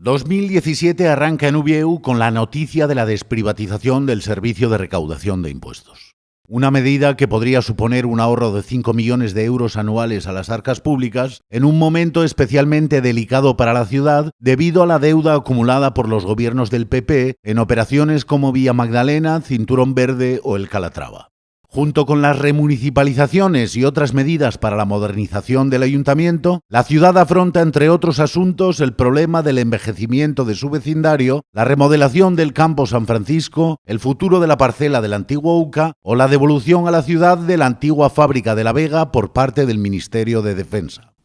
2017 arranca en Ubieu con la noticia de la desprivatización del servicio de recaudación de impuestos. Una medida que podría suponer un ahorro de 5 millones de euros anuales a las arcas públicas en un momento especialmente delicado para la ciudad debido a la deuda acumulada por los gobiernos del PP en operaciones como Vía Magdalena, Cinturón Verde o el Calatrava. Junto con las remunicipalizaciones y otras medidas para la modernización del ayuntamiento, la ciudad afronta, entre otros asuntos, el problema del envejecimiento de su vecindario, la remodelación del campo San Francisco, el futuro de la parcela del antiguo UCA o la devolución a la ciudad de la antigua fábrica de La Vega por parte del Ministerio de Defensa.